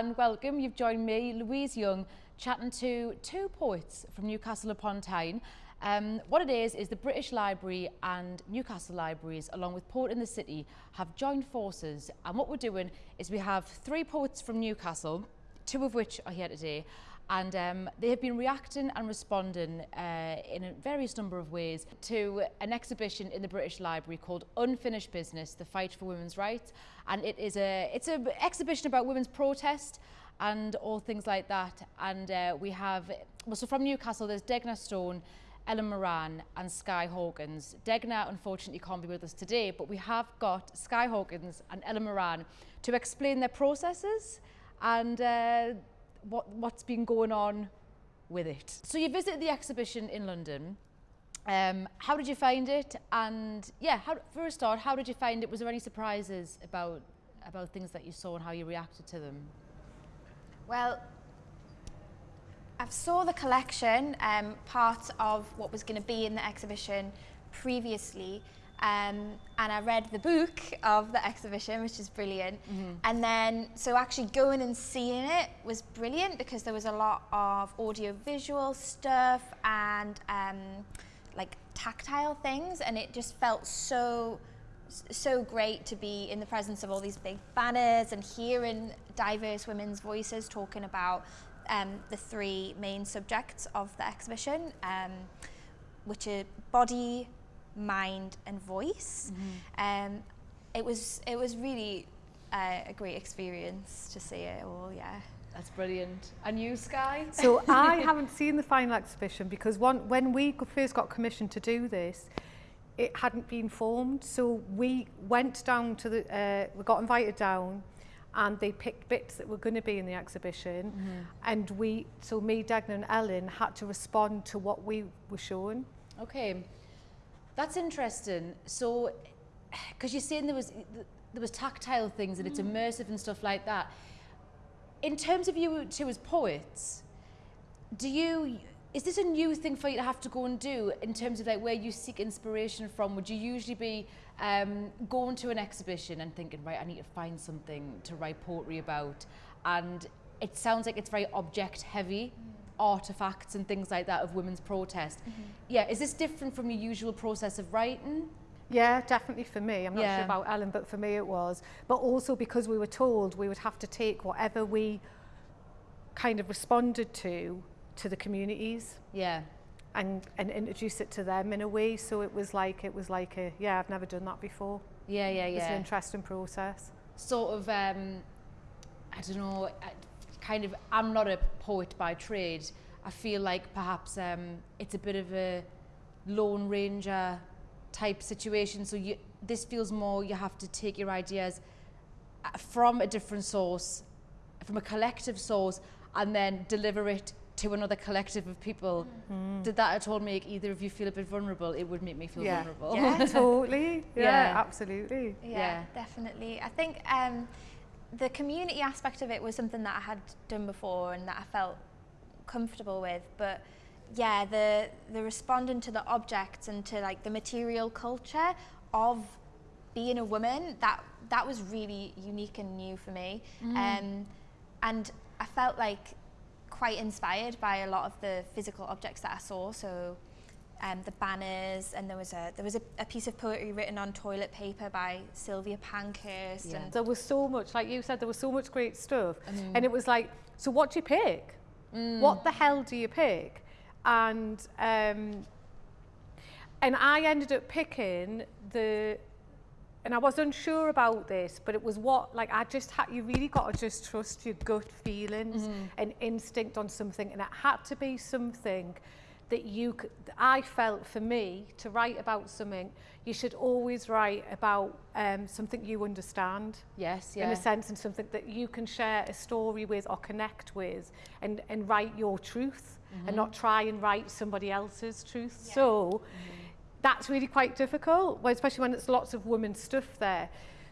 and welcome. You've joined me, Louise Young, chatting to two poets from Newcastle upon Tyne. Um, what it is, is the British Library and Newcastle Libraries, along with Port in the City, have joined forces. And what we're doing is we have three poets from Newcastle, two of which are here today, and um, they have been reacting and responding uh, in a various number of ways to an exhibition in the British Library called Unfinished Business, The Fight for Women's Rights. And it is a, it's an exhibition about women's protest and all things like that. And uh, we have, well, so from Newcastle, there's Degna Stone, Ellen Moran and Sky Hawkins. Degna unfortunately can't be with us today, but we have got Sky Hawkins and Ellen Moran to explain their processes and uh, what, what's been going on with it. So you visited the exhibition in London. Um, how did you find it? And yeah, how, for a start, how did you find it? Was there any surprises about about things that you saw and how you reacted to them? Well, I saw the collection, um, part of what was going to be in the exhibition previously, um, and I read the book of the exhibition, which is brilliant. Mm -hmm. And then, so actually going and seeing it was brilliant because there was a lot of audio-visual stuff and um, like tactile things, and it just felt so so great to be in the presence of all these big banners and hearing diverse women's voices talking about um, the three main subjects of the exhibition, um, which are body, mind and voice. Mm -hmm. um, it was it was really uh, a great experience to see it all. Yeah. That's brilliant. And you, Sky? So I haven't seen the final exhibition because one, when we first got commissioned to do this, it hadn't been formed. So we went down to the, uh, we got invited down and they picked bits that were going to be in the exhibition. Mm -hmm. And we, so me, Degna and Ellen had to respond to what we were shown. Okay. That's interesting. So, because you're saying there was there was tactile things and it's mm. immersive and stuff like that. In terms of you two as poets, do you is this a new thing for you to have to go and do in terms of like where you seek inspiration from? Would you usually be um, going to an exhibition and thinking, right, I need to find something to write poetry about, and it sounds like it's very object heavy. Mm artifacts and things like that of women's protest. Mm -hmm. Yeah, is this different from your usual process of writing? Yeah, definitely for me. I'm not yeah. sure about Ellen, but for me it was. But also because we were told we would have to take whatever we kind of responded to to the communities. Yeah. And, and introduce it to them in a way. So it was like, it was like a, yeah, I've never done that before. Yeah, yeah, yeah. It's an interesting process. Sort of, um, I don't know, kind of, I'm not a poet by trade. I feel like perhaps um, it's a bit of a lone ranger type situation. So you, this feels more you have to take your ideas uh, from a different source, from a collective source, and then deliver it to another collective of people. Mm. Did that at all make either of you feel a bit vulnerable? It would make me feel yeah. vulnerable. Yeah, totally. Yeah, yeah, absolutely. Yeah, yeah, definitely. I think um, the community aspect of it was something that I had done before and that I felt comfortable with, but yeah, the the responding to the objects and to like the material culture of being a woman that that was really unique and new for me, mm. um, and I felt like quite inspired by a lot of the physical objects that I saw. So um, the banners, and there was a there was a, a, piece of poetry written on toilet paper by Sylvia Pankhurst. Yeah. And there was so much, like you said, there was so much great stuff, mm. and it was like, so what do you pick? Mm. What the hell do you pick? And um, and I ended up picking the and I was unsure about this, but it was what, like, I just had, you really got to just trust your gut feelings mm and instinct on something. And it had to be something that you could, I felt for me to write about something, you should always write about um, something you understand. Yes, yeah. In a sense, and something that you can share a story with or connect with and, and write your truth mm -hmm. and not try and write somebody else's truth. Yeah. So mm -hmm. that's really quite difficult, especially when it's lots of women's stuff there.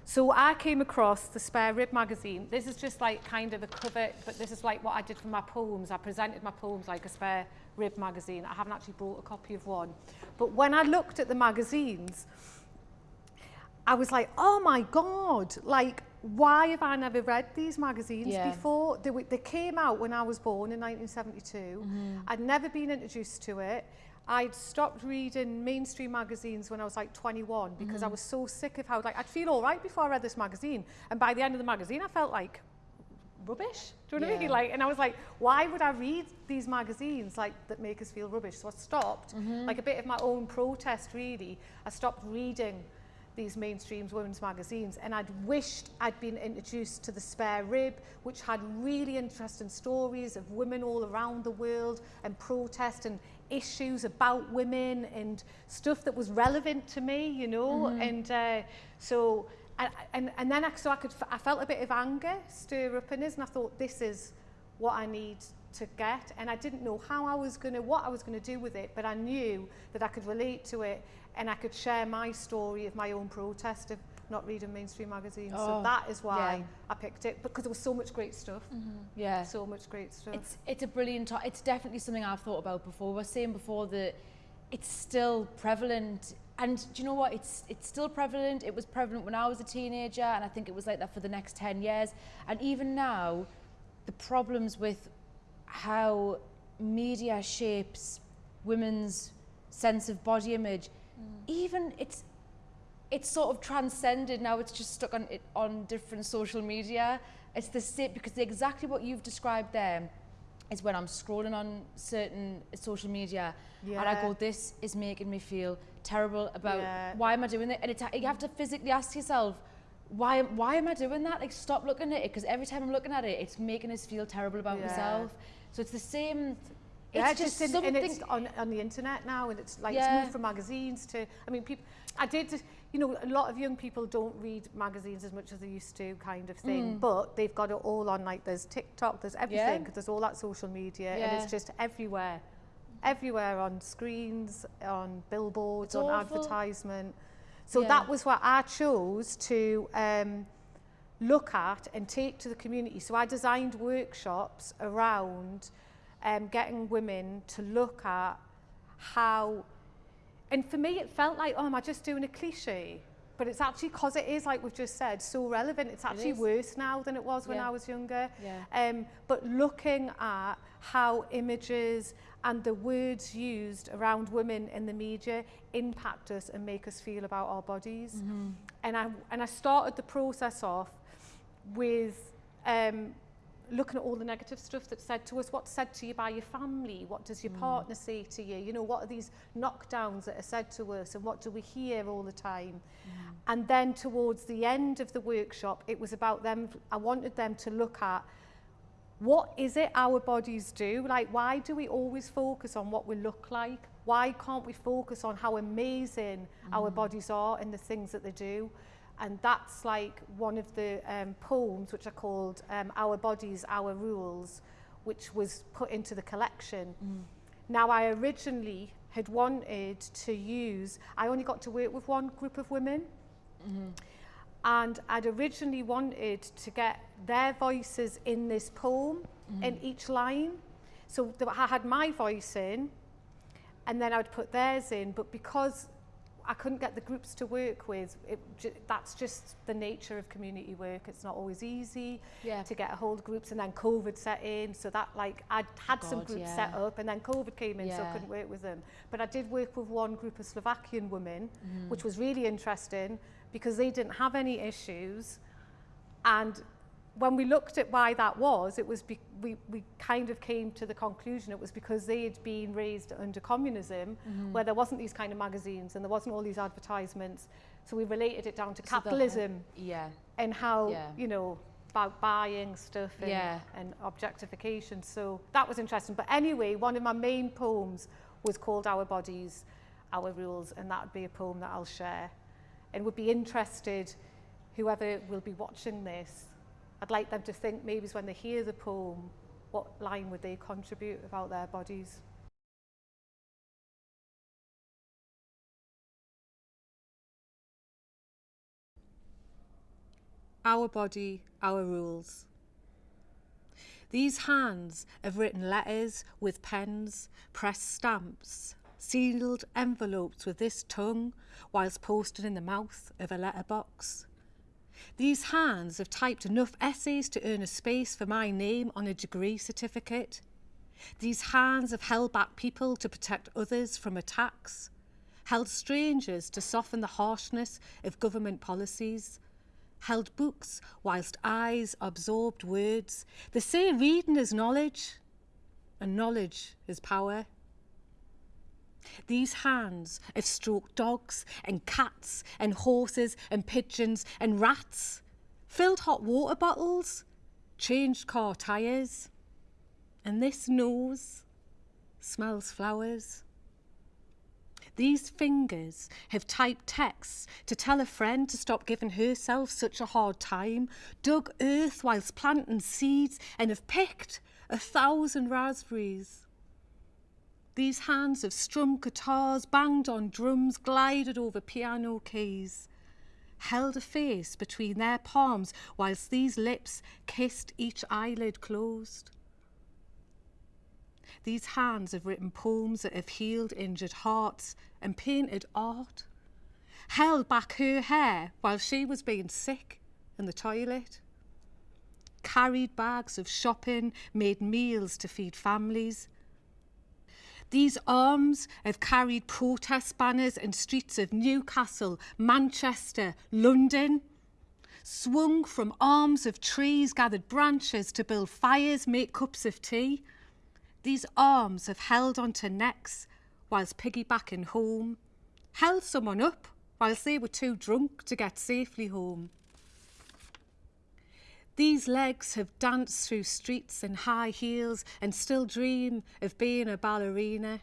So I came across the Spare Rib magazine. This is just like kind of a cover, but this is like what I did for my poems. I presented my poems like a Spare Rib magazine. I haven't actually bought a copy of one. But when I looked at the magazines, I was like, oh my God, like why have I never read these magazines Yeah. before? They, they came out when I was born in 1972. Mm-hmm. I'd never been introduced to it. I'd stopped reading mainstream magazines when I was like 21 because I mm. was so sick of how, like, I'd feel all right before I read this magazine. And by the end of the magazine, I felt like rubbish. Do you know what I mean? Like, and I was like, why would I read these magazines like that make us feel rubbish? So I stopped, mm-hmm. like a bit of my own protest really. I stopped reading these mainstream women's magazines and I'd wished I'd been introduced to the Spare Rib which had really interesting stories of women all around the world and protest and issues about women and stuff that was relevant to me you know and uh, so and, and, and then I, so I could I felt a bit of anger stir up in us and I thought this is what I need to get and I didn't know how I was going to what I was going to do with it but I knew that I could relate to it and I could share my story of my own protest of not reading mainstream magazines so Oh, that is why yeah. I picked it because there was so much great stuff mm-hmm. Yeah. so much great stuff It's it's a brilliant. To- it's definitely something I've thought about before. We are saying before that it's still prevalent, and do you know what? It's it's still prevalent. It was prevalent when I was a teenager, and I think it was like that for the next ten years. And even now, the problems with how media shapes women's sense of body image, mm. even it's it's sort of transcended. Now it's just stuck on it on different social media. It's the same because exactly what you've described there is when i'm scrolling on certain social media and i go this is making me feel terrible about Yeah. why am i doing it? And it's, you have to physically ask yourself why why am i doing that? Like stop looking at it. Because every time i'm looking at it it's making us feel terrible about Yeah. myself. So it's the same Yeah, it's just, in, something and it's on, on the internet now, and it's like Yeah. it's moved from magazines to. I mean, people. I did, you know, a lot of young people don't read magazines as much as they used to, kind of thing. Mm. But they've got it all on. Like, there's TikTok, there's everything, 'cause there's all that social media, and it's just everywhere, everywhere on screens, on billboards, It's on awful. advertisement. So Yeah. that was what I chose to. Um, look at and take to the community. So I designed workshops around um, getting women to look at how, and for me it felt like, oh, am I just doing a cliche? But it's actually, because it is, like we've just said, so relevant, it's actually is. worse now than it was when I was younger. Yeah. Um, but looking at how images and the words used around women in the media impact us and make us feel about our bodies. Mm-hmm. And I and I started the process off with um, looking at all the negative stuff that's said to us. What's said to you by your family? What does your hmm. partner say to you? You know, what are these knockdowns that are said to us, and what do we hear all the time? Hmm. And then towards the end of the workshop, it was about them. I wanted them to look at what is it our bodies do? Like, why do we always focus on what we look like? Why can't we focus on how amazing our hmm. bodies are and the things that they do? And that's like one of the um, poems which are called um, Our Bodies, Our Rules, which was put into the collection. Now, I originally had wanted to use, I only got to work with one group of women. And I'd originally wanted to get their voices in this poem in each line. So I had my voice in, and then I would put theirs in. But because I couldn't get the groups to work with, it, ju- that's just the nature of community work. It's not always easy Yeah. to get a hold of groups, and then COVID set in. So that, like, I'd had some God, groups set up, and then COVID came in, so I couldn't work with them. But I did work with one group of Slovakian women, Mm-hmm. which was really interesting because they didn't have any issues. And when we looked at why that was, it was be, we, we kind of came to the conclusion it was because they had been raised under communism, Mm-hmm. where there wasn't these kind of magazines and there wasn't all these advertisements. So we related it down to So the- capitalism yeah and how, Yeah. you know, about buying stuff and, Yeah. and objectification. So that was interesting. But anyway, one of my main poems was called Our Bodies, Our Rules, and that would be a poem that I'll share. And would be interested, whoever will be watching this, I'd like them to think maybe when they hear the poem, what line would they contribute about their bodies? Our body, our rules. These hands have written letters with pens, pressed stamps, sealed envelopes with this tongue, whilst posted in the mouth of a letterbox. These hands have typed enough essays to earn a space for my name on a degree certificate. These hands have held back people to protect others from attacks, held strangers to soften the harshness of government policies, held books whilst eyes absorbed words. They say reading is knowledge, and knowledge is power. These hands have stroked dogs and cats and horses and pigeons and rats, filled hot water bottles, changed car tyres. And this nose smells flowers. These fingers have typed texts to tell a friend to stop giving herself such a hard time, dug earth whilst planting seeds, and have picked a thousand raspberries. These hands have strummed guitars, banged on drums, glided over piano keys, held a face between their palms whilst these lips kissed each eyelid closed. These hands have written poems that have healed injured hearts and painted art, held back her hair while she was being sick in the toilet, carried bags of shopping, made meals to feed families, these arms have carried protest banners in streets of Newcastle, Manchester, London. Swung from arms of trees, gathered branches to build fires, make cups of tea. These arms have held onto necks whilst piggybacking home, held someone up whilst they were too drunk to get safely home. These legs have danced through streets in high heels and still dream of being a ballerina.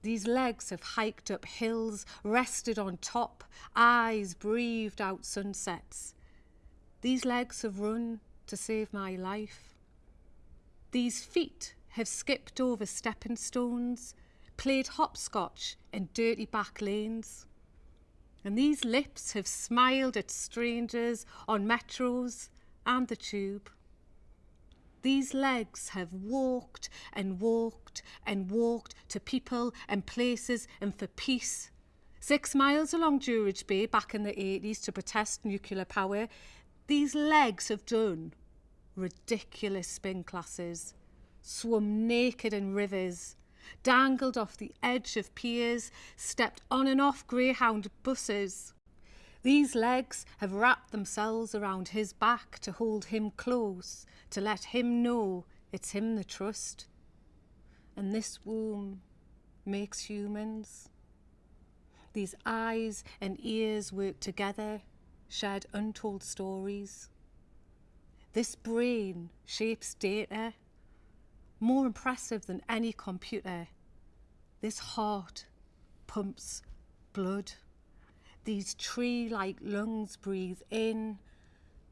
These legs have hiked up hills, rested on top, eyes breathed out sunsets. These legs have run to save my life. These feet have skipped over stepping stones, played hopscotch in dirty back lanes. And these lips have smiled at strangers on metros, and the tube. These legs have walked and walked and walked to people and places and for peace. Six miles along Druridge Bay back in the 80s to protest nuclear power. These legs have done ridiculous spin classes, swum naked in rivers, dangled off the edge of piers, stepped on and off Greyhound buses, these legs have wrapped themselves around his back to hold him close, to let him know it's him the trust. And this womb makes humans. These eyes and ears work together, shared untold stories. This brain shapes data, more impressive than any computer. This heart pumps blood. These tree-like lungs breathe in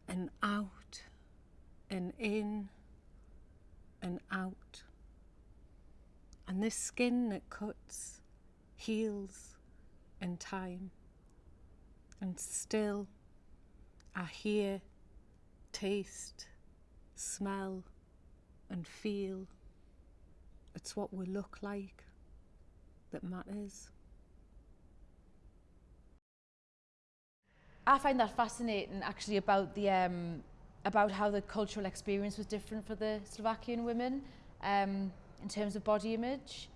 and out and in and out. And this skin that cuts heals in time. And still I hear, taste, smell and feel. It's what we look like that matters. I find that fascinating actually about the um, about how the cultural experience was different for the Slovakian women um, in terms of body image.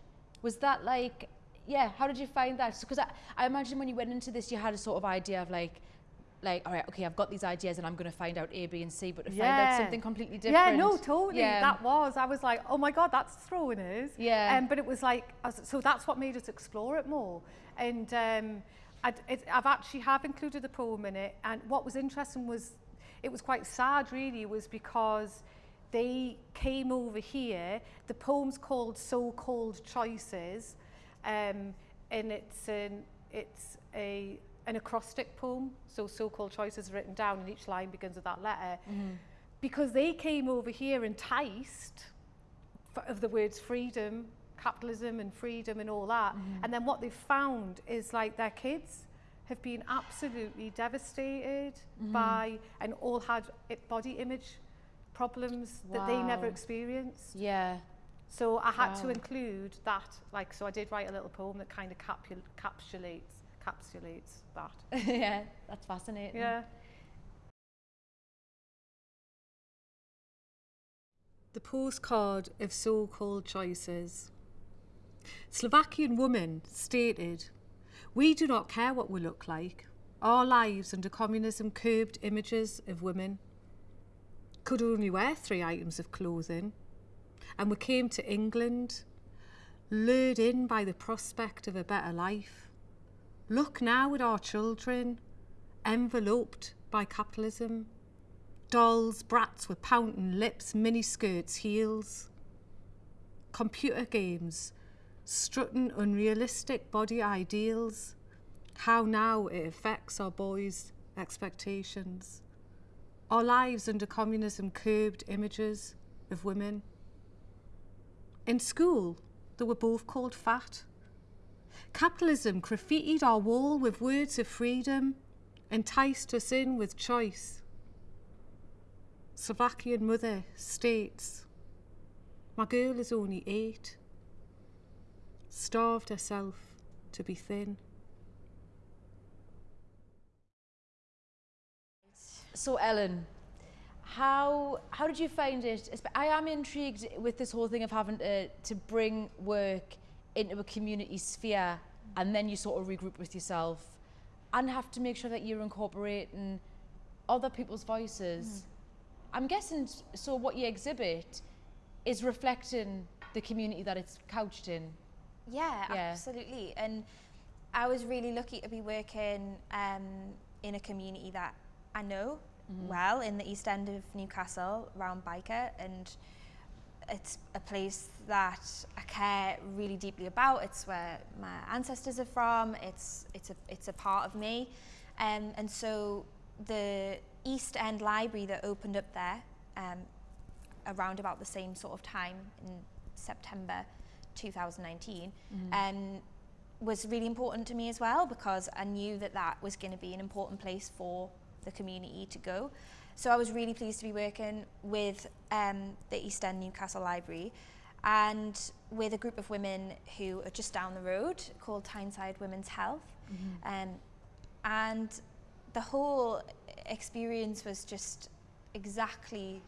Was that like, yeah, how did you find that? Because I, I imagine when you went into this, you had a sort of idea of like, like, all right, okay, I've got these ideas and I'm going to find out A, B, and C, but to yeah. find out something completely different. Yeah, no, totally. Yeah. That was. I was like, oh my God, that's throwing us. Yeah. Um, but it was like, was, so that's what made us explore it more. And um, I'd, it, I've actually have included the poem in it, and what was interesting was, it was quite sad really, was because they came over here, the poem's called So-Called Choices, um, and it's an, it's a, an acrostic poem, so so-called choices written down, and each line begins with that letter. Mm. Because they came over here enticed of the words freedom, capitalism and freedom and all that. Mm. And then what they've found is like their kids have been absolutely devastated mm. by and all had body image problems wow. that they never experienced. Yeah. So I had wow. to include that, like, so I did write a little poem that kind of capsulates, capsulates that. yeah, that's fascinating. Yeah. The postcard of so-called choices. Slovakian woman stated, We do not care what we look like. Our lives under communism curbed images of women. Could only wear three items of clothing. And we came to England, lured in by the prospect of a better life. Look now at our children, enveloped by capitalism. Dolls, brats with pouting lips, miniskirts, heels. Computer games, strutting unrealistic body ideals, how now it affects our boys' expectations. Our lives under communism curbed images of women. In school, they were both called fat. Capitalism graffitied our wall with words of freedom, enticed us in with choice. Slovakian mother states, My girl is only eight starved herself to be thin. So Ellen, how how did you find it? I am intrigued with this whole thing of having to, to bring work into a community sphere and then you sort of regroup with yourself and have to make sure that you're incorporating other people's voices. Mm. I'm guessing so what you exhibit is reflecting the community that it's couched in. Yeah, yeah, absolutely. And I was really lucky to be working um, in a community that I know mm-hmm. well in the east end of Newcastle, around Byker, and it's a place that I care really deeply about. It's where my ancestors are from. It's it's a it's a part of me, um, and so the East End Library that opened up there um, around about the same sort of time in September 2019 mm-hmm. um, was really important to me as well because I knew that that was going to be an important place for the community to go. So I was really pleased to be working with um, the East End Newcastle Library and with a group of women who are just down the road called Tyneside Women's Health. Mm-hmm. Um, and the whole experience was just exactly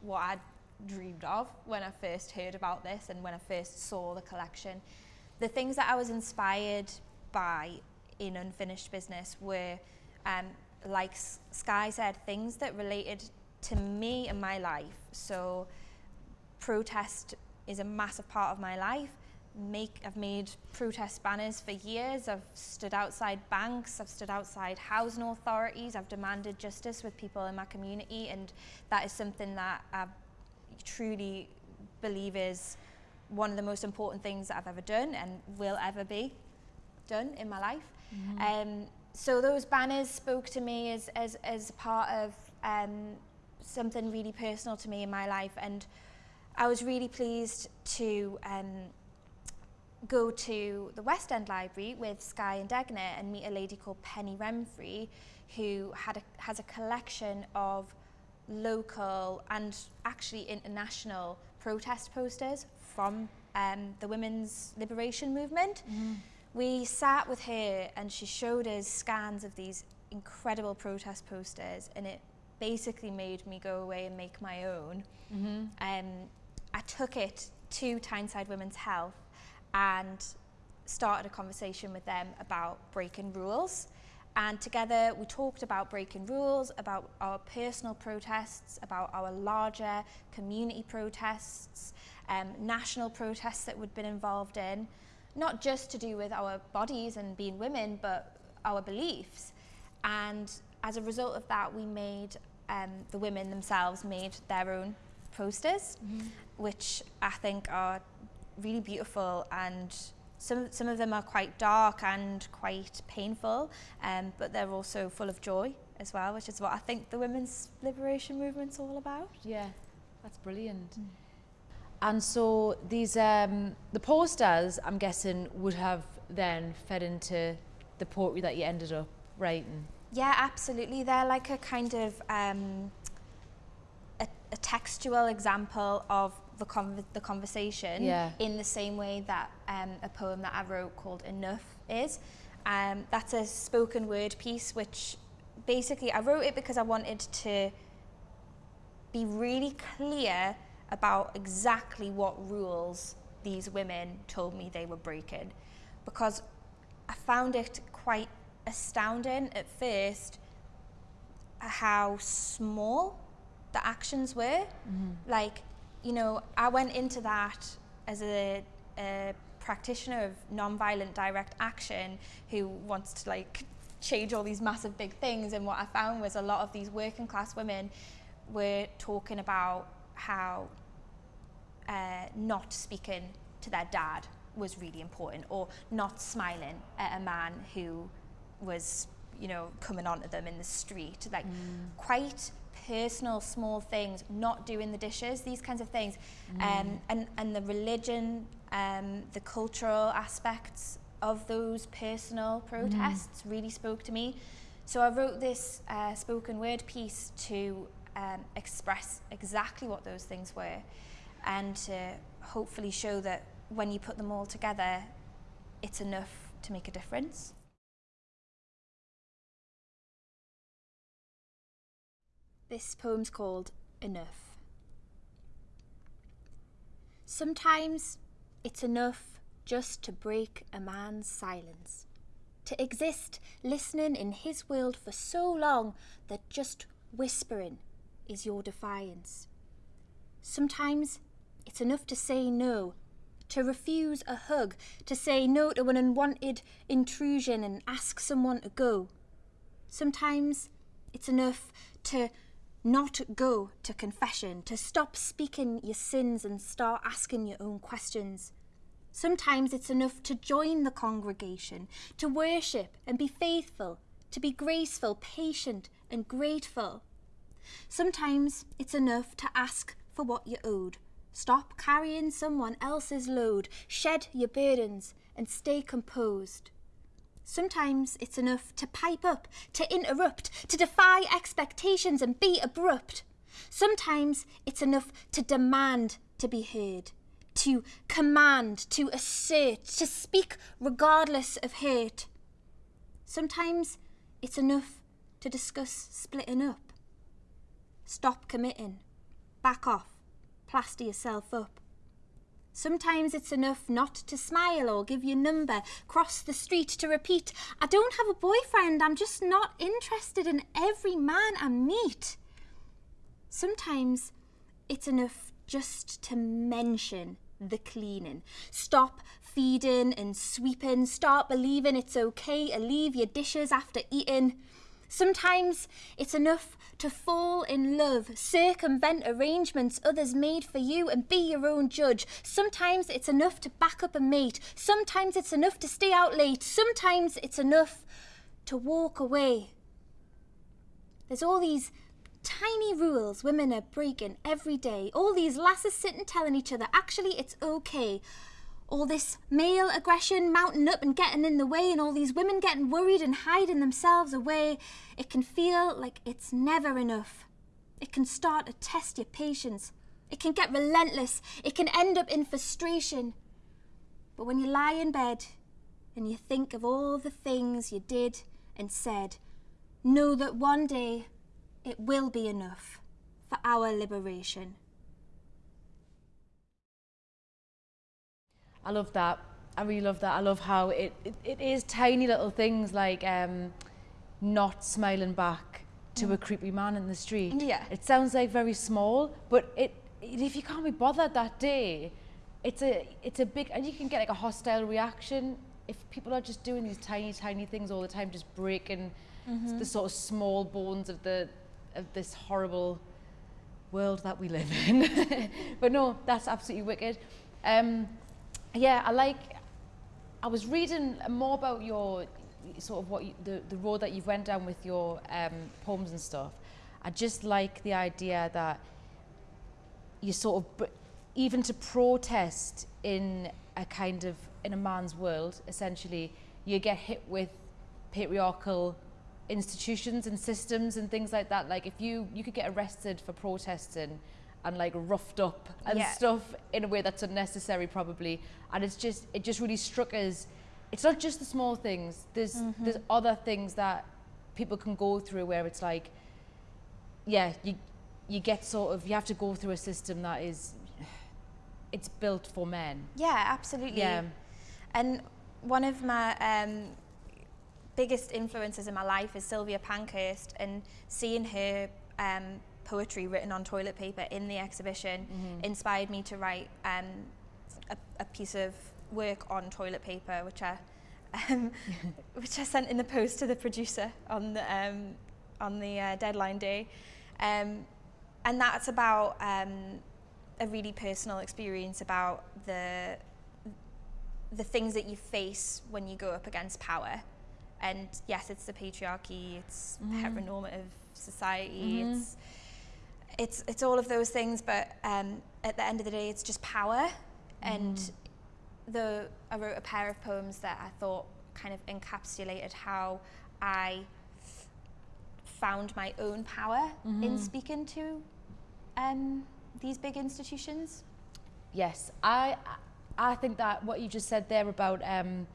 what I'd dreamed of when I first heard about this and when I first saw the collection. The things that I was inspired by in Unfinished Business were, um, like Sky said, things that related to me and my life. So protest is a massive part of my life. Make, I've made protest banners for years. I've stood outside banks. I've stood outside housing authorities. I've demanded justice with people in my community, and that is something that I've truly believe is one of the most important things that I've ever done and will ever be done in my life. Mm-hmm. Um, so those banners spoke to me as, as, as part of um, something really personal to me in my life and I was really pleased to um, go to the West End Library with Sky and Degna and meet a lady called Penny Remfry who had a, has a collection of local and actually international protest posters from um, the women's liberation movement. Mm. We sat with her and she showed us scans of these incredible protest posters and it basically made me go away and make my own. Mm-hmm. Um, I took it to Tyneside Women's Health and started a conversation with them about breaking rules. And together we talked about breaking rules, about our personal protests, about our larger community protests, um, national protests that we'd been involved in, not just to do with our bodies and being women, but our beliefs. And as a result of that, we made, um, the women themselves made their own posters, mm-hmm. which I think are really beautiful and some, some of them are quite dark and quite painful, um, but they're also full of joy as well, which is what I think the women's liberation movement's all about. Yeah, that's brilliant. Mm. And so these, um, the posters, I'm guessing, would have then fed into the poetry that you ended up writing. Yeah, absolutely. They're like a kind of um, a, a textual example of the, con the conversation yeah. in the same way that um, a poem that I wrote called Enough is. Um, that's a spoken word piece which basically I wrote it because I wanted to be really clear about exactly what rules these women told me they were breaking because I found it quite astounding at first how small the actions were. Mm-hmm. Like, you know, I went into that as a, a practitioner of non-violent direct action who wants to like change all these massive big things and what I found was a lot of these working class women were talking about how uh, not speaking to their dad was really important or not smiling at a man who was you know coming onto them in the street like mm. quite personal small things not doing the dishes these kinds of things mm. um, and and the religion um, the cultural aspects of those personal protests mm. really spoke to me so I wrote this uh, spoken word piece to um, express exactly what those things were and to hopefully show that when you put them all together, it's enough to make a difference. This poem's called Enough. Sometimes it's enough just to break a man's silence, to exist listening in his world for so long that just whispering is your defiance. Sometimes it's enough to say no to refuse a hug, to say no to an unwanted intrusion and ask someone to go. Sometimes it's enough to not go to confession, to stop speaking your sins and start asking your own questions. Sometimes it's enough to join the congregation, to worship and be faithful, to be graceful, patient and grateful. Sometimes it's enough to ask for what you're owed, Stop carrying someone else's load, shed your burdens, and stay composed. Sometimes it's enough to pipe up, to interrupt, to defy expectations and be abrupt. Sometimes it's enough to demand to be heard, to command, to assert, to speak regardless of hate. Sometimes it's enough to discuss splitting up. Stop committing, back off, plaster yourself up. Sometimes it's enough not to smile or give your number, cross the street to repeat, I don't have a boyfriend, I'm just not interested in every man I meet. Sometimes it's enough just to mention the cleaning. Stop feeding and sweeping, start believing it's okay to leave your dishes after eating. Sometimes it's enough to fall in love, circumvent arrangements others made for you and be your own judge. Sometimes it's enough to back up a mate. Sometimes it's enough to stay out late. Sometimes it's enough to walk away. There's all these tiny rules women are breaking every day. All these lasses sitting telling each other, actually, it's okay all this male aggression mounting up and getting in the way, and all these women getting worried and hiding themselves away, it can feel like it's never enough. It can start to test your patience. It can get relentless. It can end up in frustration. But when you lie in bed and you think of all the things you did and said, know that one day it will be enough for our liberation. I love that. I really love that. I love how it, it, it is tiny little things like um, not smiling back to mm. a creepy man in the street. Yeah. It sounds like very small, but it, it if you can't be bothered that day, it's a it's a big and you can get like a hostile reaction if people are just doing these tiny tiny things all the time, just breaking mm-hmm. the sort of small bones of the of this horrible world that we live in. but no, that's absolutely wicked. Um, yeah, I like, I was reading more about your, sort of what you, the, the road that you've went down with your um, poems and stuff. I just like the idea that you sort of, even to protest in a kind of, in a man's world, essentially, you get hit with patriarchal institutions and systems and things like that. Like if you, you could get arrested for protesting and like roughed up and yeah. stuff in a way that's unnecessary probably and it's just it just really struck us it's not just the small things there's mm-hmm. there's other things that people can go through where it's like yeah you you get sort of you have to go through a system that is it's built for men. Yeah, absolutely. Yeah. And one of my um, biggest influences in my life is Sylvia Pankhurst, and seeing her um, poetry written on toilet paper in the exhibition Mm-hmm. inspired me to write um, a, a piece of work on toilet paper, which I um, which I sent in the post to the producer on the um, on the uh, deadline day, um, and that's about um, a really personal experience about the the things that you face when you go up against power. And yes, it's the patriarchy, it's heteronormative society, it's it's it's all of those things, but um, at the end of the day, it's just power. And the I wrote a pair of poems that I thought kind of encapsulated how I found my own power in speaking to um, these big institutions. Yes, I I think that what you just said there about um,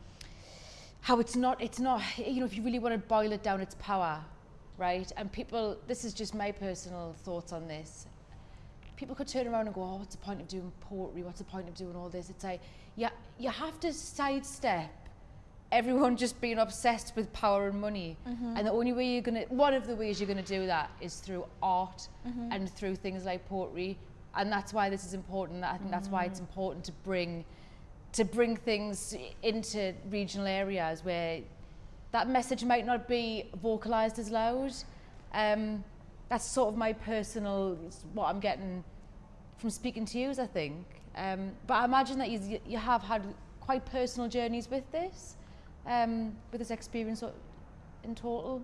how it's not it's not you know if you really want to boil it down, it's power, right? And people, this is just my personal thoughts on this. People could turn around and go, oh, what's the point of doing poetry? What's the point of doing all this? It's like, yeah, you have to sidestep everyone just being obsessed with power and money. Mm-hmm. And the only way you're gonna, one of the ways you're gonna do that is through art mm-hmm. and through things like poetry. And that's why this is important. I think that's why it's mm. important to bring, to bring things into regional areas where that message might not be vocalized as loud. Um, that's sort of my personal, what I'm getting from speaking to you, I think. Um, but I imagine that you, you have had quite personal journeys with this, um, with this experience in total.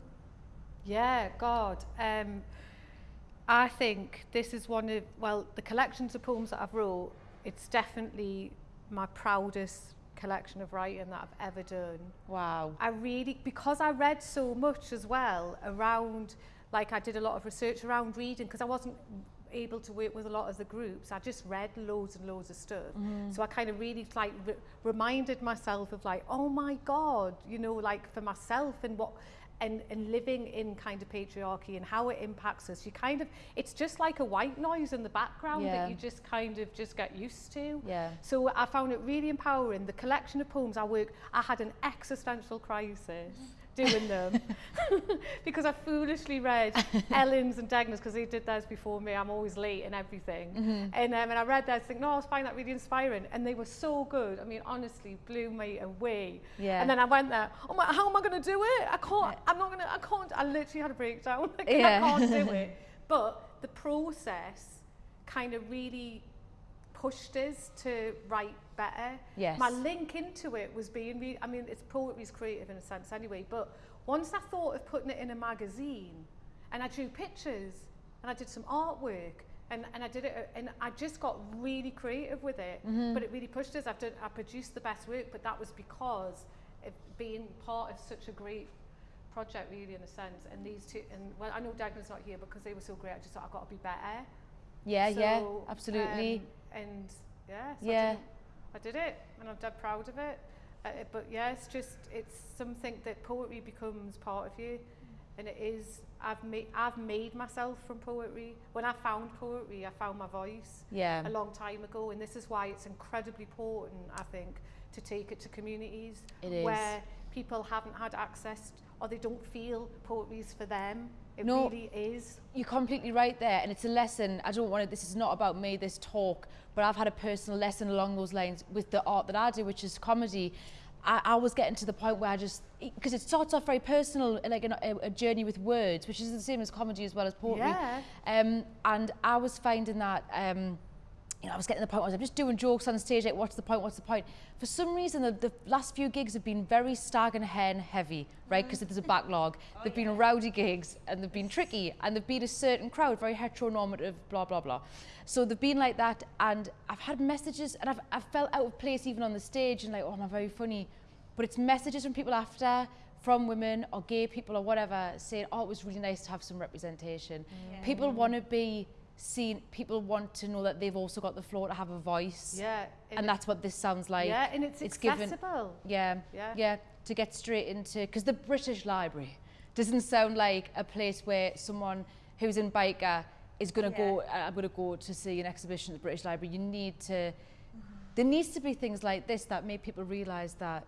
Yeah, God. Um, I think this is one of, well, the collections of poems that I've wrote, it's definitely my proudest collection of writing that I've ever done. Wow. I really, because I read so much as well around, like I did a lot of research around reading because I wasn't able to work with a lot of the groups. I just read loads and loads of stuff. Mm-hmm. So I kind of really like re- reminded myself of like, oh my God, you know, like for myself and what, and, and living in kind of patriarchy and how it impacts us, you kind of, it's just like a white noise in the background yeah. that you just kind of just get used to. Yeah. So I found it really empowering. The collection of poems I work, I had an existential crisis. Mm. Doing them because I foolishly read Ellen's and Degna's because they did those before me. I'm always late and everything. Mm-hmm. And, um, and I read those think, no, I was find that really inspiring. And they were so good. I mean, honestly, blew me away. Yeah. And then I went there, oh my, how am I going to do it? I can't, I'm not going to, I can't, I literally had a breakdown. Like, Yeah. I can't do it. But the process kind of really pushed us to write better. Yes. My link into it was being, re- I mean, it's poetry's creative in a sense anyway, but once I thought of putting it in a magazine and I drew pictures and I did some artwork and, and I did it and I just got really creative with it, but it really pushed us. I've done, I produced the best work, but that was because of being part of such a great project really in a sense and these two and well I know Degna's not here because they were so great I just thought I've got to be better Yeah, yeah, absolutely. um, and yeah, so Yeah. I, did, I did it, and I'm dead proud of it. Uh, but yeah, it's just it's something that poetry becomes part of you, and it is. I've made I've made myself from poetry. When I found poetry, I found my voice yeah. a long time ago, and this is why it's incredibly important. I think to take it to communities It where people haven't had access or they don't feel poetry's for them. It No. really is. You're completely right there, and it's a lesson. I don't want to. This is not about me. This talk, but I've had a personal lesson along those lines with the art that I do, which is comedy. I, I was getting to the point where I just because it starts off very personal, like an, a, a journey with words, which is the same as comedy as well as poetry. Yeah. Um, and I was finding that. Um, you know, I was getting the point I was I'm just doing jokes on stage, like, what's the point, what's the point? For some reason, the, the last few gigs have been very stag and hen heavy, right? Because there's a backlog. Oh, they've been rowdy gigs, and they've been tricky, and they've been a certain crowd, very heteronormative, blah, blah, blah. So they've been like that, and I've had messages, and I've, I've felt out of place even on the stage, and like, oh, am I very funny? But it's messages from people after, from women or gay people or whatever, saying, oh, it was really nice to have some representation. People want to be seen, people want to know that they've also got the floor to have a voice. Yeah. And that's what this sounds like. yeah, and it's, it's given- accessible. Yeah, Yeah. yeah, to get straight into, because the British Library doesn't sound like a place where someone who's in Byker is going to go, uh, I'm going to go to see an exhibition at the British Library. You need to there needs to be things like this that make people realise that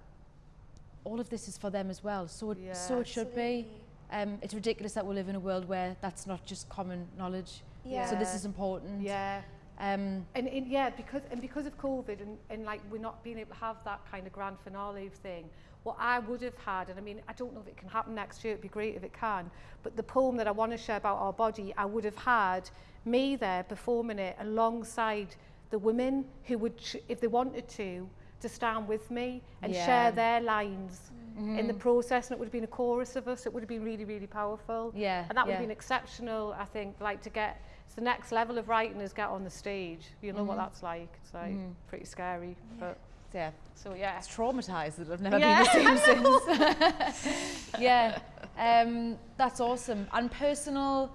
all of this is for them as well. So it, Yeah. so it should be. Um, it's ridiculous that we live in a world where that's not just common knowledge. Yeah. So this is important. Yeah. Um, And, and yeah, because and because of COVID and, and like we're not being able to have that kind of grand finale thing, what I would have had, and I mean, I don't know if it can happen next year, it'd be great if it can, but the poem that I want to share about our body, I would have had me there performing it alongside the women who would, if they wanted to, to stand with me and Yeah. share their lines in the mm-hmm. process, and it would have been a chorus of us, it would have been really, really powerful. Yeah, And that would yeah. have been exceptional, I think, like to get, it's the next level of writing is get on the stage. You know what mm-hmm. that's like. It's like mm-hmm. pretty scary. But yeah, so yeah. it's traumatised that I've never Yeah, been the same since. yeah, um, that's awesome. And personal,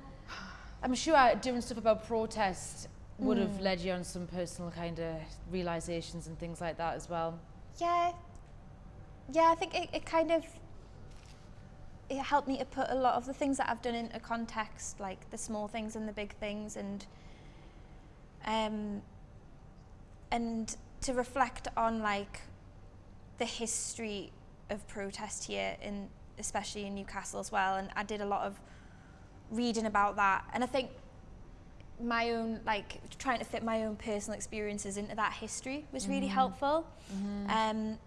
I'm sure doing stuff about protest would have mm. led you on some personal kind of realizations and things like that as well. Yeah. Yeah, I think it, it kind of it helped me to put a lot of the things that I've done into context, like the small things and the big things and um and to reflect on like the history of protest here in especially in Newcastle as well. And I did a lot of reading about that. And I think my own like trying to fit my own personal experiences into that history was really helpful. Um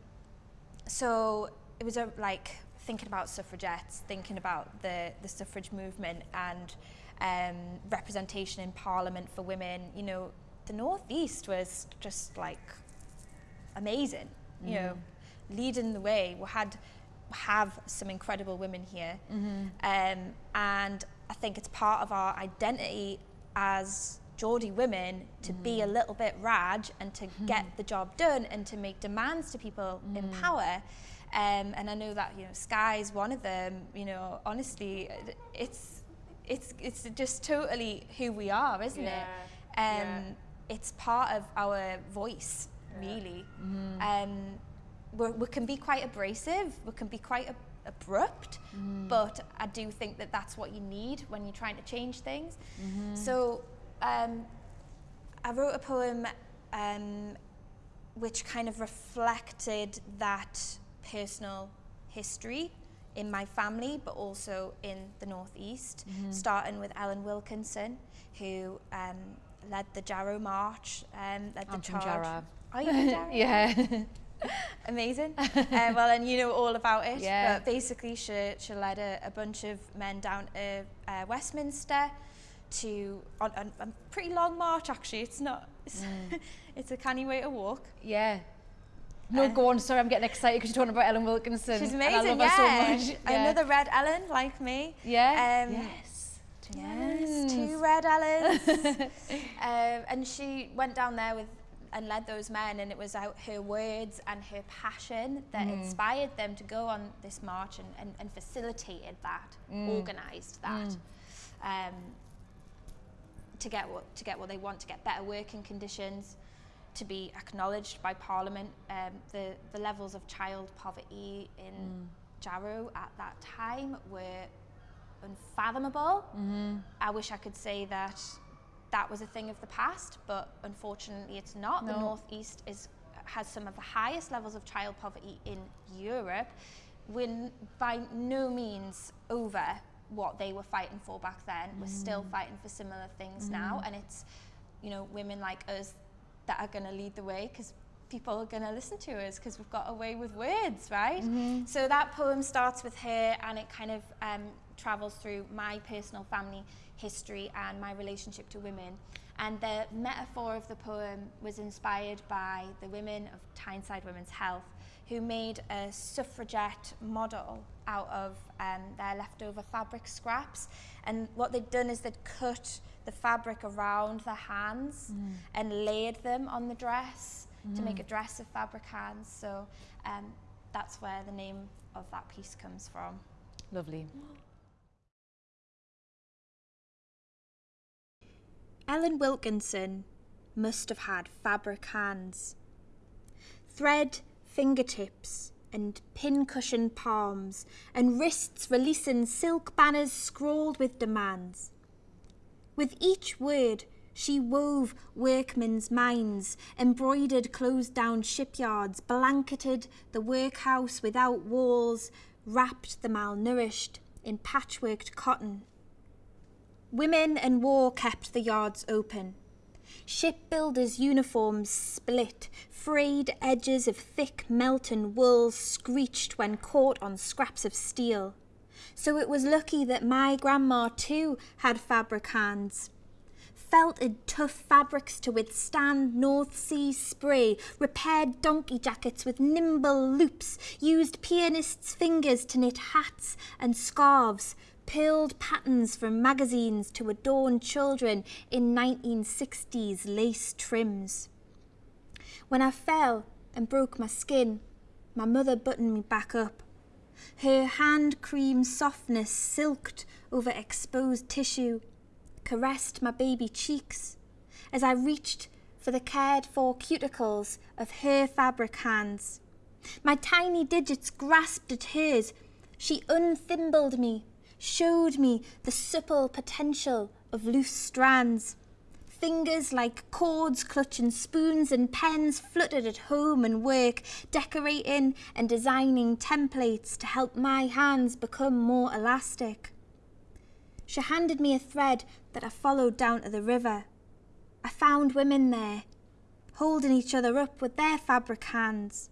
so it was a, like thinking about suffragettes thinking about the the suffrage movement and um representation in parliament for women you know the northeast was just like amazing you know leading the way. We had have some incredible women here. Um, and I think it's part of our identity as Geordie women to be a little bit raj and to get the job done and to make demands to people in power. Um, and I know that you know Sky's one of them you know honestly it's it's it's just totally who we are isn't it? Um, yeah. it's part of our voice really. Um, we're, we can be quite abrasive we can be quite ab- abrupt but I do think that that's what you need when you're trying to change things. -hmm. so um, I wrote a poem um, which kind of reflected that personal history in my family, but also in the Northeast, starting with Ellen Wilkinson, who um, led the Jarrow March, um, led I'm the from charge. Jarrow. Are you from Jarrow? Yeah. Amazing. uh, well, and you know all about it. Yeah. But basically, she, she led a, a bunch of men down to uh, Westminster to on, on a pretty long march. Actually, it's not. It's, it's a canny way to walk. yeah. No, Uh, go on. Sorry, I'm getting excited because you're talking about Ellen Wilkinson. She's amazing. love her yeah. so much. Yeah. Another red Ellen like me. Yeah. Um, yes. Yes, two red Ellens. um, and she went down there with and led those men, and it was out her words and her passion that inspired them to go on this march and, and, and facilitated that, organised that. Um, to get what to get what they want, to get better working conditions, to be acknowledged by Parliament. Um, the the levels of child poverty in Jarrow at that time were unfathomable. I wish I could say that that was a thing of the past, but unfortunately it's not. The No. northeast is has some of the highest levels of child poverty in Europe. We're by no means over what they were fighting for back then. We're still mm. fighting for similar things mm. now, and it's you know women like us that are going to lead the way because people are going to listen to us because we've got a way with words, right? Mm-hmm. So that poem starts with her and it kind of um, travels through my personal family history and my relationship to women. And the metaphor of the poem was inspired by the women of Tyneside Women's Health who made a suffragette model out of um, their leftover fabric scraps. And what they'd done is they'd cut the fabric around their hands and layered them on the dress to make a dress of fabric hands. So um, that's where the name of that piece comes from. Lovely. Ellen Wilkinson must have had fabric hands. Thread fingertips and pincushion palms, and wrists releasing silk banners scrawled with demands. With each word, She wove workmen's minds, embroidered closed down shipyards, blanketed the workhouse without walls, wrapped the malnourished in patchworked cotton. Women and war kept the yards open. Shipbuilders' uniforms split, frayed edges of thick Melton wool screeched when caught on scraps of steel. So it was lucky that my grandma too had fabric hands. Felted tough fabrics to withstand North Sea spray, repaired donkey jackets with nimble loops, used pianists' fingers to knit hats and scarves, pearled patterns from magazines to adorn children in 1960s lace trims. When I fell and broke my skin, my mother buttoned me back up. Her hand cream softness silked over exposed tissue caressed my baby cheeks as I reached for the cared for cuticles of her fabric hands. My tiny digits grasped at hers. She unthimbled me, showed me the supple potential of loose strands. Fingers like cords clutching spoons and pens fluttered at home and work, decorating and designing templates to help my hands become more elastic. She handed me a thread that I followed down to the river. I found women there, holding each other up with their fabric hands,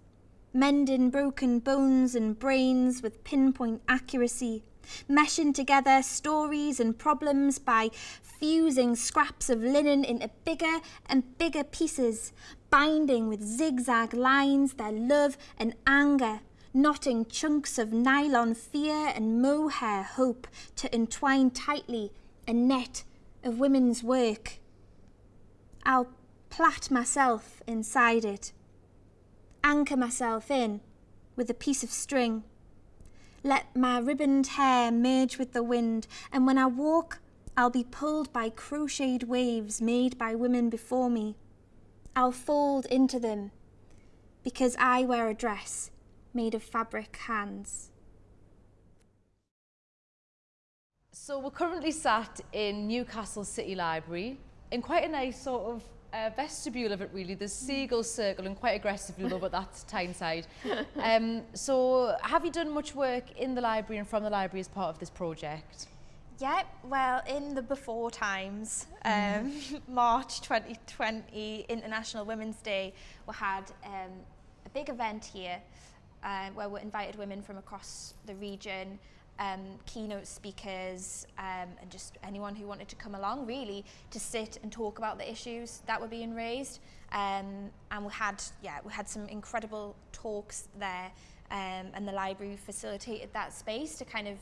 mending broken bones and brains with pinpoint accuracy, meshing together stories and problems by fusing scraps of linen into bigger and bigger pieces, binding with zigzag lines their love and anger knotting chunks of nylon fear and mohair hope to entwine tightly a net of women's work. I'll plait myself inside it, anchor myself in with a piece of string, let my ribboned hair merge with the wind, and when I walk, I'll be pulled by crocheted waves made by women before me. I'll fold into them because I wear a dress made of fabric hands. So we're currently sat in Newcastle City Library in quite a nice sort of uh, vestibule of it really, the hmm. seagull circle and quite aggressively though, but that's Tyneside. Um, so have you done much work in the library and from the library as part of this project? Yeah, well, in the before times, um, March 2020, International Women's Day, we had um, a big event here uh, where we invited women from across the region um, keynote speakers, um, and just anyone who wanted to come along, really, to sit and talk about the issues that were being raised. Um, and we had, yeah, we had some incredible talks there, um, and the library facilitated that space to kind of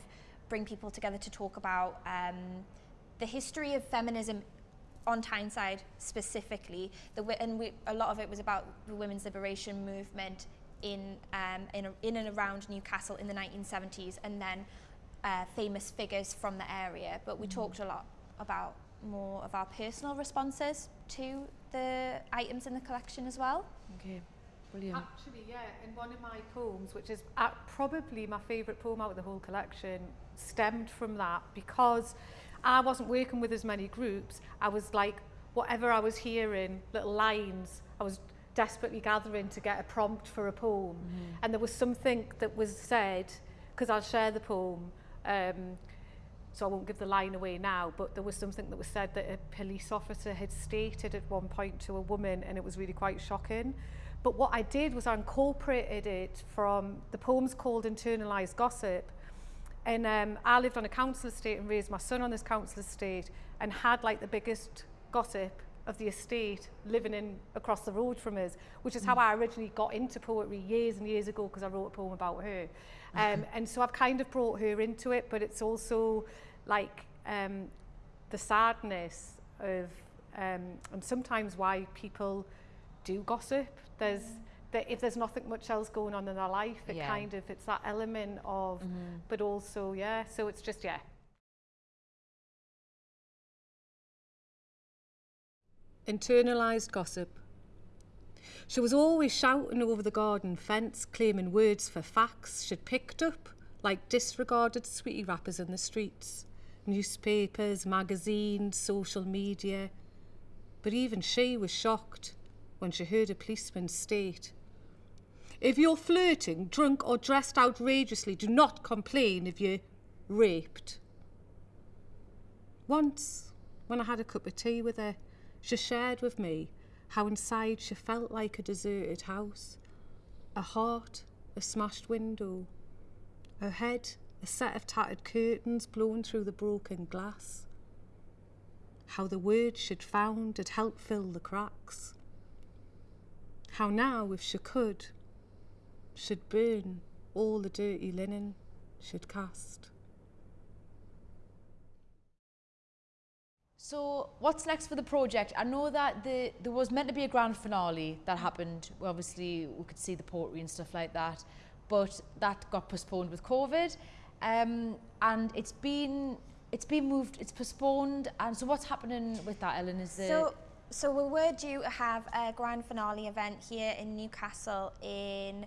bring people together to talk about um, the history of feminism on Tyneside specifically, the, and we, a lot of it was about the women's liberation movement in, um, in, in and around Newcastle in the 1970s and then uh, famous figures from the area. But we mm. talked a lot about more of our personal responses to the items in the collection as well. Okay, brilliant. Actually, yeah, in one of my poems, which is uh, probably my favourite poem out of the whole collection, stemmed from that because I wasn't working with as many groups. I was like, whatever I was hearing, little lines, I was desperately gathering to get a prompt for a poem. Mm. And there was something that was said, because I'll share the poem, Um, so I won't give the line away now, but there was something that was said that a police officer had stated at one point to a woman, and it was really quite shocking. But what I did was I incorporated it from the poem's called Internalised Gossip. And um, I lived on a council estate and raised my son on this council estate and had like the biggest gossip of the estate living in across the road from us, which is how I originally got into poetry years and years ago because I wrote a poem about her. Um, and so I've kind of brought her into it, but it's also like um, the sadness of um, and sometimes why people do gossip. There's mm. that if there's nothing much else going on in their life, it yeah. kind of it's that element of, mm -hmm. but also yeah. So it's just yeah. Internalised gossip. She was always shouting over the garden fence, claiming words for facts she'd picked up, like disregarded sweetie wrappers in the streets, newspapers, magazines, social media. but even she was shocked when she heard a policeman state If you're flirting, drunk, or dressed outrageously, do not complain if you're raped. Once, when I had a cup of tea with her, she shared with me how inside she felt like a deserted house, a heart, a smashed window, her head, a set of tattered curtains blown through the broken glass. How the words she'd found had helped fill the cracks. How now, if she could, she'd burn all the dirty linen she'd cast. So what's next for the project? I know that the, there was meant to be a grand finale that happened. Well, obviously, we could see the pottery and stuff like that, but that got postponed with COVID. Um, and it's been it's been moved, it's postponed. And so what's happening with that, Ellen? Is so, so we were due to have a grand finale event here in Newcastle in,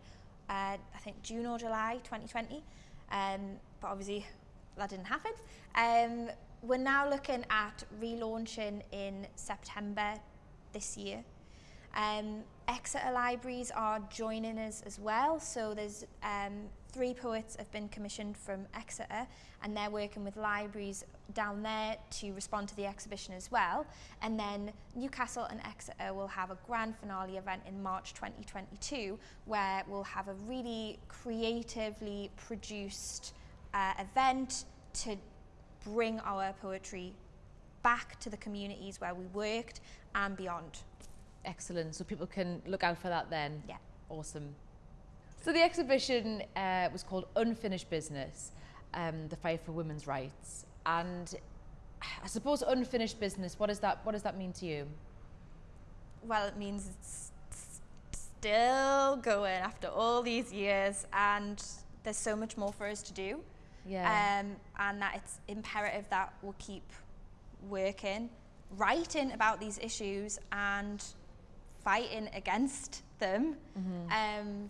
uh, I think, June or July 2020. Um, but obviously, that didn't happen. Um, we're now looking at relaunching in September this year. Um, Exeter Libraries are joining us as well. So there's um, three poets have been commissioned from Exeter and they're working with libraries down there to respond to the exhibition as well. And then Newcastle and Exeter will have a grand finale event in March 2022 where we'll have a really creatively produced uh, event to bring our poetry back to the communities where we worked and beyond. excellent? So people can look out for that then. Yeah. Awesome. So the exhibition uh, was called Unfinished Business, um, the fight for women's rights. And I suppose unfinished business, what does that, what does that mean to you? Well, it means it's still going after all these years and there's so much more for us to do. Yeah. Um, and that it's imperative that we'll keep working, writing about these issues and fighting against them. Um,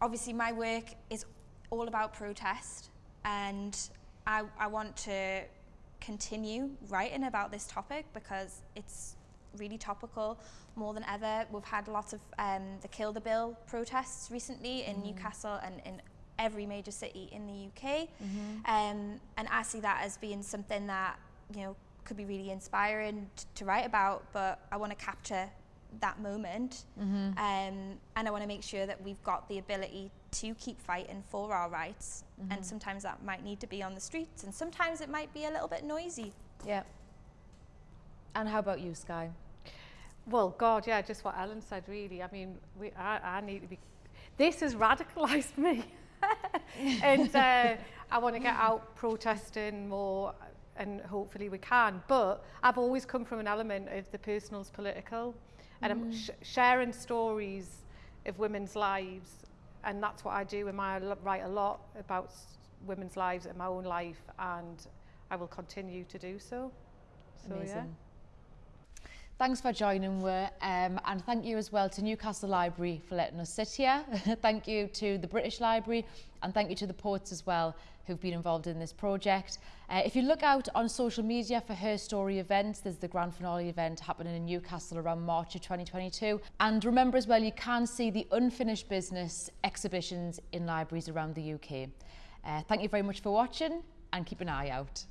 obviously, my work is all about protest, and I, I want to continue writing about this topic because it's really topical more than ever. We've had lots of um, the Kill the Bill protests recently in Newcastle and in every major city in the UK. Um, and I see that as being something that, you know, could be really inspiring t- to write about, but I want to capture that moment. Um, and I want to make sure that we've got the ability to keep fighting for our rights. And sometimes that might need to be on the streets, and sometimes it might be a little bit noisy. yeah. And how about you, Sky? Well, God, yeah, just what Ellen said, really. I mean, we, I, I need to be. This has radicalised me. and uh, I want to get out protesting more, and hopefully we can. But I've always come from an element of the personal's political, and I'm sh- sharing stories of women's lives. And that's what I do my l- write a lot about women's lives in my own life, and I will continue to do so. So, Amazing. yeah. Thanks for joining me um, and thank you as well to Newcastle Library for letting us sit here. thank you to the British Library and thank you to the poets as well who've been involved in this project. Uh, if you look out on social media for Her Story events, there's the grand finale event happening in Newcastle around March of 2022. And remember as well, you can see the unfinished business exhibitions in libraries around the UK. Uh, thank you very much for watching and keep an eye out.